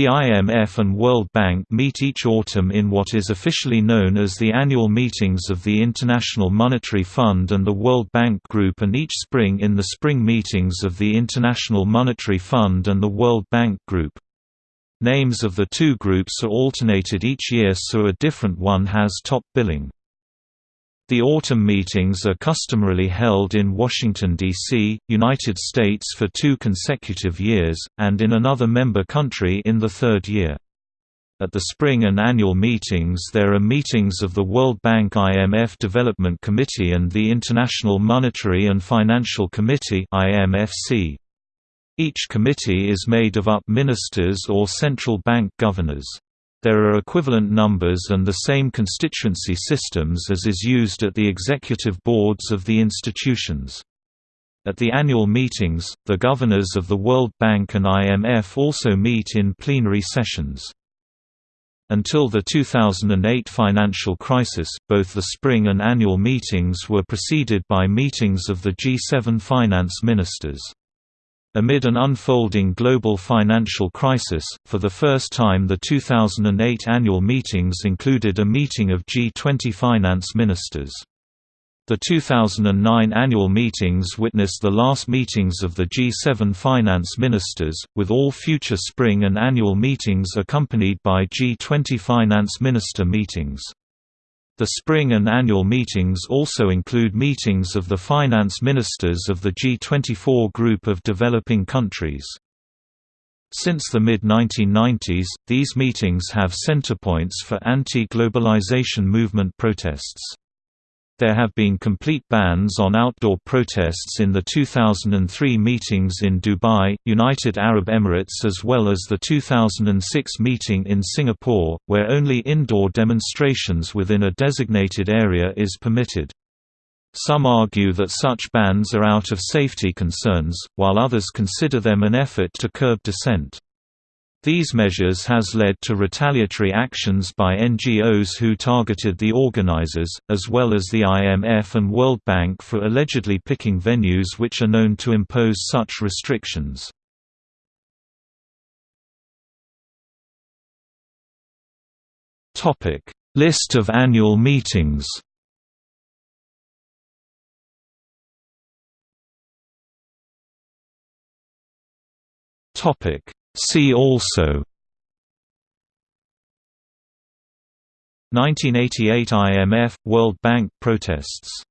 The IMF and World Bank meet each autumn in what is officially known as the annual meetings of the International Monetary Fund and the World Bank Group and each spring in the spring meetings of the International Monetary Fund and the World Bank Group. Names of the two groups are alternated each year so a different one has top billing. The autumn meetings are customarily held in Washington, D.C., United States for two consecutive years, and in another member country in the third year. At the spring and annual meetings there are meetings of the World Bank IMF Development Committee and the International Monetary and Financial Committee. Each committee is made of up ministers or central bank governors. There are equivalent numbers and the same constituency systems as is used at the executive boards of the institutions. At the annual meetings, the governors of the World Bank and IMF also meet in plenary sessions. Until the 2008 financial crisis, both the spring and annual meetings were preceded by meetings of the G7 finance ministers. Amid an unfolding global financial crisis, for the first time the 2008 annual meetings included a meeting of G20 finance ministers. The 2009 annual meetings witnessed the last meetings of the G7 finance ministers, with all future spring and annual meetings accompanied by G20 finance minister meetings. The spring and annual meetings also include meetings of the finance ministers of the G24 group of developing countries. Since the mid-1990s, these meetings have centerpoints for anti-globalization movement protests. There have been complete bans on outdoor protests in the 2003 meetings in Dubai, United Arab Emirates as well as the 2006 meeting in Singapore, where only indoor demonstrations within a designated area is permitted. Some argue that such bans are out of safety concerns, while others consider them an effort to curb dissent. These measures has led to retaliatory actions by NGOs who targeted the organizers, as well as the IMF and World Bank for allegedly picking venues which are known to impose such restrictions. List of annual meetings Topic See also. 1988 IMF – World Bank protests